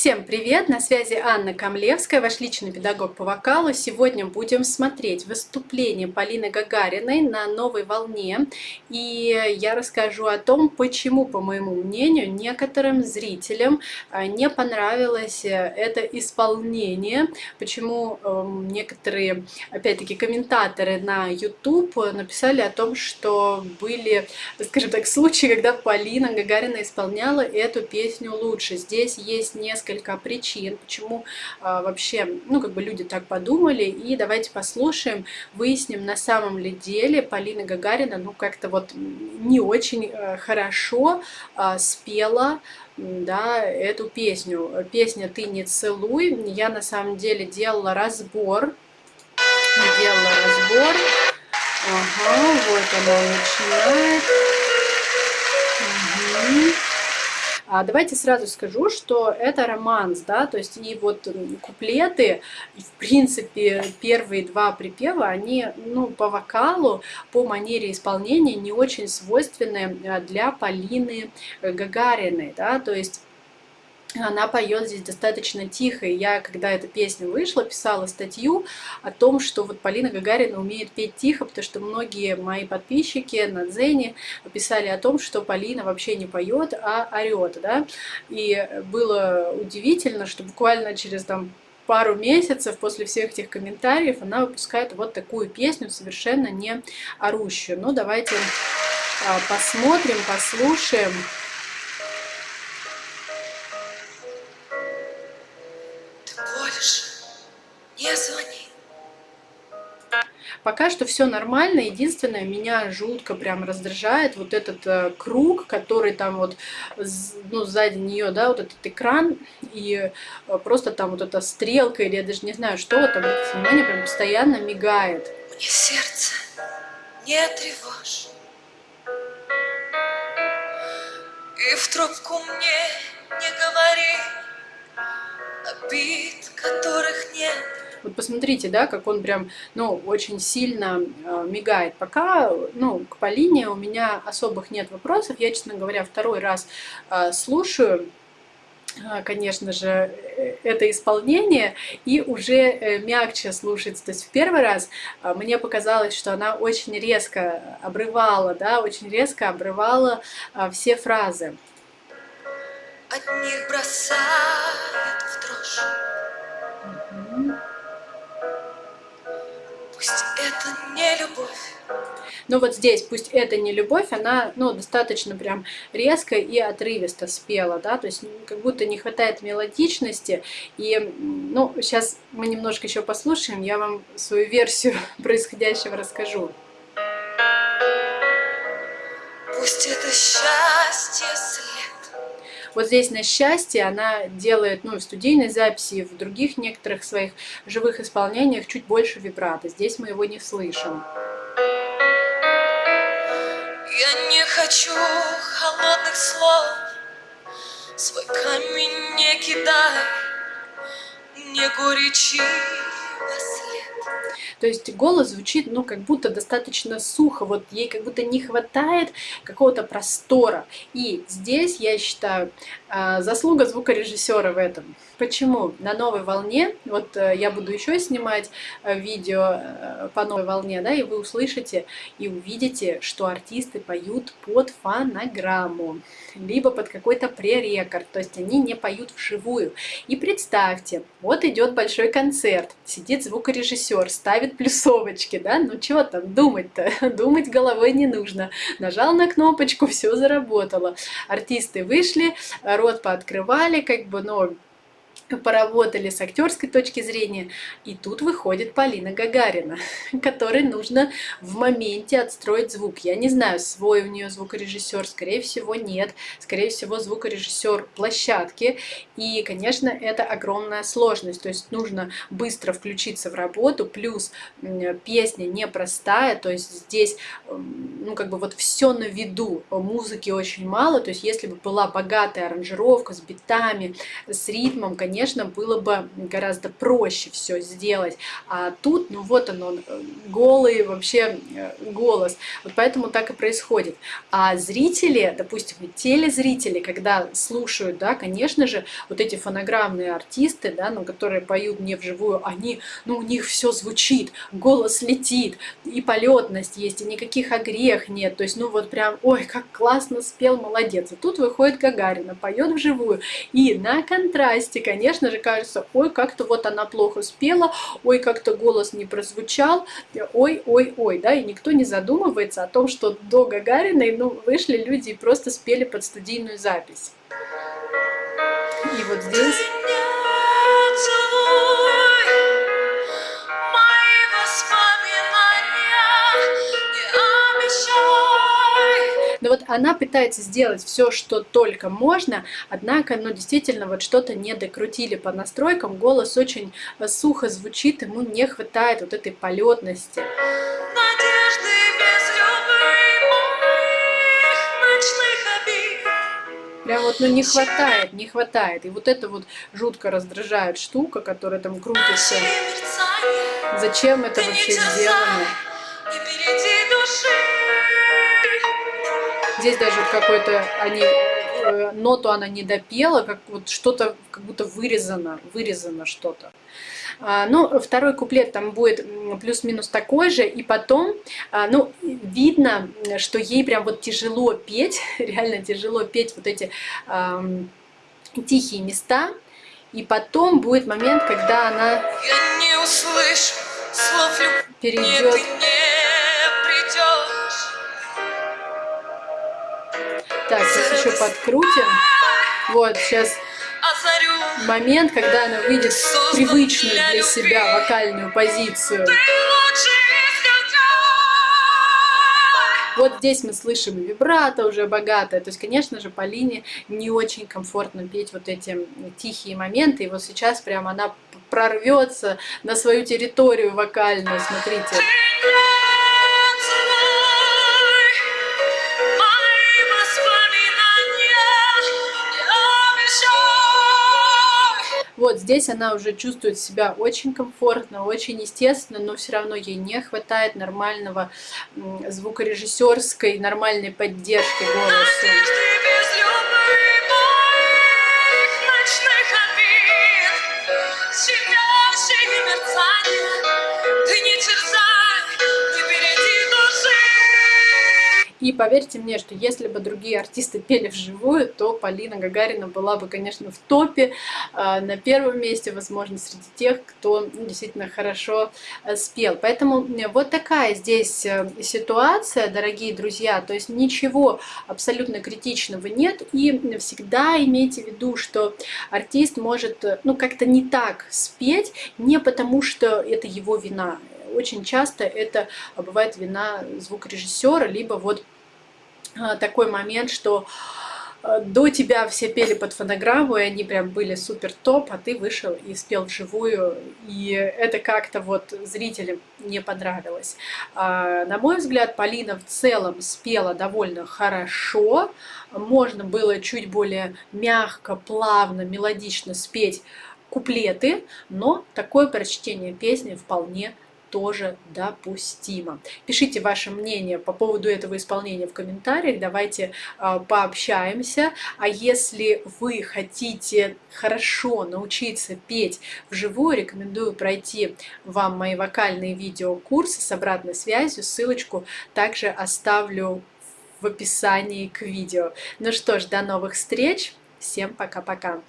Всем привет! На связи Анна Камлевская, ваш личный педагог по вокалу. Сегодня будем смотреть выступление Полины Гагариной на новой волне. И я расскажу о том, почему, по моему мнению, некоторым зрителям а, не понравилось э, это исполнение. Почему эм, некоторые, опять-таки, комментаторы на YouTube написали о том, что были, скажем так, случаи, когда Полина Гагарина исполняла эту песню лучше. Здесь есть несколько несколько причин, почему а, вообще, ну, как бы люди так подумали. И давайте послушаем, выясним, на самом ли деле Полина Гагарина, ну, как-то вот не очень а, хорошо а, спела да, эту песню. Песня «Ты не целуй». Я на самом деле делала разбор. Делала разбор. Ага, вот она начинает. Угу. А давайте сразу скажу, что это романс, да, то есть и вот куплеты, в принципе, первые два припева, они, ну, по вокалу, по манере исполнения не очень свойственны а, для Полины Гагариной, да, то есть она поет здесь достаточно тихо. И я, когда эта песня вышла, писала статью о том, что вот Полина Гагарина умеет петь тихо, потому что многие мои подписчики на Дзене писали о том, что Полина вообще не поет, а орет. Да? И было удивительно, что буквально через там пару месяцев после всех этих комментариев она выпускает вот такую песню, совершенно не орущую. Ну, давайте а, посмотрим, послушаем. Что все нормально. Единственное, меня жутко прям раздражает вот этот э, круг, который там вот, ну, сзади нее, да, вот этот экран, и э, просто там вот эта стрелка, или я даже не знаю, что, там, внимание, прям постоянно мигает. Мне сердце не тревожь, и в трубку мне не говори обид, которых нет. Вот посмотрите, да, как он прям, ну, очень сильно э, мигает. Пока, ну, к Полине у меня особых нет вопросов. Я, честно говоря, второй раз э, слушаю э, конечно же, э, это исполнение, и уже э, мягче слушается. То есть в первый раз мне показалось, что она очень резко обрывала, да, очень резко обрывала все фразы. От них бросает в дрожь. Но вот здесь, пусть это не любовь, она ну, достаточно прям резко и отрывисто спела, да, то есть как будто не хватает мелодичности. И, ну, сейчас мы немножко еще послушаем, я вам свою версию происходящего расскажу. Пусть это счастье вот здесь на счастье она делает, ну, в студийной записи, в других некоторых своих живых исполнениях чуть больше вибрато. Здесь мы его не слышим. Я не хочу холодных слов, свой камень не кидай, не горячи то есть голос звучит, ну, как будто достаточно сухо, вот ей как будто не хватает какого-то простора. И здесь, я считаю, а, заслуга звукорежиссера в этом. Почему? На новой волне, вот э, я буду еще снимать э, видео э, по новой волне, да, и вы услышите и увидите, что артисты поют под фонограмму, либо под какой-то пререкорд, то есть они не поют вживую. И представьте, вот идет большой концерт, сидит звукорежиссер, ставит плюсовочки, да, ну чего там думать-то, думать головой не нужно. Нажал на кнопочку, все заработало. Артисты вышли, рот пооткрывали, как бы, ну, поработали с актерской точки зрения, и тут выходит Полина Гагарина, которой нужно в моменте отстроить звук. Я не знаю, свой у нее звукорежиссер, скорее всего нет, скорее всего звукорежиссер площадки, и, конечно, это огромная сложность, то есть нужно быстро включиться в работу, плюс песня непростая, то есть здесь, ну, как бы вот все на виду, музыки очень мало, то есть если бы была богатая аранжировка с битами, с ритмом, конечно, конечно, было бы гораздо проще все сделать. А тут, ну вот он, он голый вообще э, голос. Вот поэтому так и происходит. А зрители, допустим, телезрители, когда слушают, да, конечно же, вот эти фонограммные артисты, да, ну, которые поют не вживую, они, ну, у них все звучит, голос летит, и полетность есть, и никаких огрех нет. То есть, ну, вот прям, ой, как классно спел, молодец. И тут выходит Гагарина, поет вживую. И на контрасте, конечно же, кажется, ой, как-то вот она плохо спела, ой, как-то голос не прозвучал, ой, ой, ой, да, и никто не задумывается о том, что до Гагариной, ну, вышли люди и просто спели под студийную запись. И вот здесь... Но вот она пытается сделать все, что только можно, однако, ну, действительно, вот что-то не докрутили по настройкам, голос очень э, сухо звучит, ему не хватает вот этой полетности. Прям вот, ну, не хватает, не хватает. И вот это вот жутко раздражает штука, которая там крутится. Зачем это вообще сделано? Здесь даже какой-то они э, ноту она не допела, как вот что-то как будто вырезано, вырезано что-то. А, ну, второй куплет там будет плюс-минус такой же, и потом, а, ну, видно, что ей прям вот тяжело петь, реально тяжело петь вот эти э, тихие места, и потом будет момент, когда она перейдет Так, сейчас еще подкрутим. Вот, сейчас момент, когда она выйдет в привычную для себя вокальную позицию. Вот здесь мы слышим вибрато уже богатое. То есть, конечно же, Полине не очень комфортно петь вот эти тихие моменты. И вот сейчас прям она прорвется на свою территорию вокальную. Смотрите. Вот здесь она уже чувствует себя очень комфортно, очень естественно, но все равно ей не хватает нормального звукорежиссерской, нормальной поддержки голоса. И поверьте мне, что если бы другие артисты пели вживую, то Полина Гагарина была бы, конечно, в топе, а, на первом месте, возможно, среди тех, кто ну, действительно хорошо э, спел. Поэтому э, вот такая здесь э, ситуация, дорогие друзья, то есть ничего абсолютно критичного нет, и всегда имейте в виду, что артист может ну как-то не так спеть, не потому что это его вина, очень часто это бывает вина звукорежиссера, либо вот а, такой момент, что а, до тебя все пели под фонограмму, и они прям были супер топ, а ты вышел и спел вживую, и это как-то вот зрителям не понравилось. А, на мой взгляд, Полина в целом спела довольно хорошо, можно было чуть более мягко, плавно, мелодично спеть куплеты, но такое прочтение песни вполне тоже допустимо. Пишите ваше мнение по поводу этого исполнения в комментариях, давайте э, пообщаемся. А если вы хотите хорошо научиться петь вживую, рекомендую пройти вам мои вокальные видеокурсы с обратной связью. Ссылочку также оставлю в описании к видео. Ну что ж, до новых встреч. Всем пока-пока.